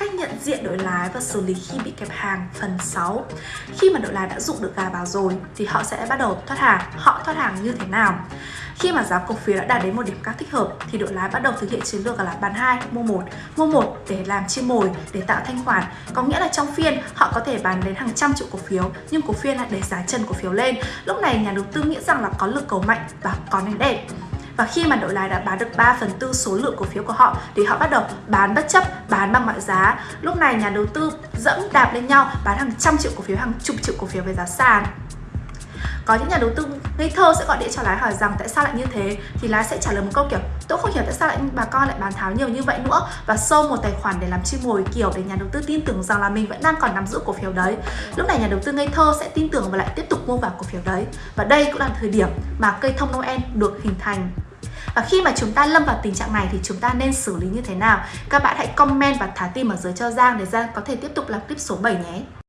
cách nhận diện đội lái và xử lý khi bị kẹp hàng phần 6 Khi mà đội lái đã dụ được gà vào rồi thì họ sẽ bắt đầu thoát hàng. Họ thoát hàng như thế nào? Khi mà giá cổ phiếu đã đạt đến một điểm cao thích hợp thì đội lái bắt đầu thực hiện chiến lược là bán 2, mua 1 Mua 1 để làm chim mồi, để tạo thanh khoản. Có nghĩa là trong phiên họ có thể bán đến hàng trăm triệu cổ phiếu Nhưng cổ phiên lại để giá chân cổ phiếu lên. Lúc này nhà đầu tư nghĩ rằng là có lực cầu mạnh và có nền đẹp và khi mà đội lái đã bán được 3 phần tư số lượng cổ phiếu của họ thì họ bắt đầu bán bất chấp, bán bằng mọi giá. Lúc này nhà đầu tư dẫm đạp lên nhau bán hàng trăm triệu cổ phiếu, hàng chục triệu cổ phiếu với giá sàn. Có những nhà đầu tư ngây thơ sẽ gọi điện cho lái hỏi rằng, tại sao lại như thế? Thì lái sẽ trả lời một câu kiểu, tôi không hiểu tại sao lại bà con lại bán tháo nhiều như vậy nữa. Và sâu một tài khoản để làm chim mồi kiểu để nhà đầu tư tin tưởng rằng là mình vẫn đang còn nắm giữ cổ phiếu đấy. Lúc này nhà đầu tư ngây thơ sẽ tin tưởng và lại tiếp tục mua vào cổ phiếu đấy. Và đây cũng là thời điểm mà cây thông Noel được hình thành. Và khi mà chúng ta lâm vào tình trạng này thì chúng ta nên xử lý như thế nào? Các bạn hãy comment và thả tim ở dưới cho Giang để Giang có thể tiếp tục làm clip số 7 nhé.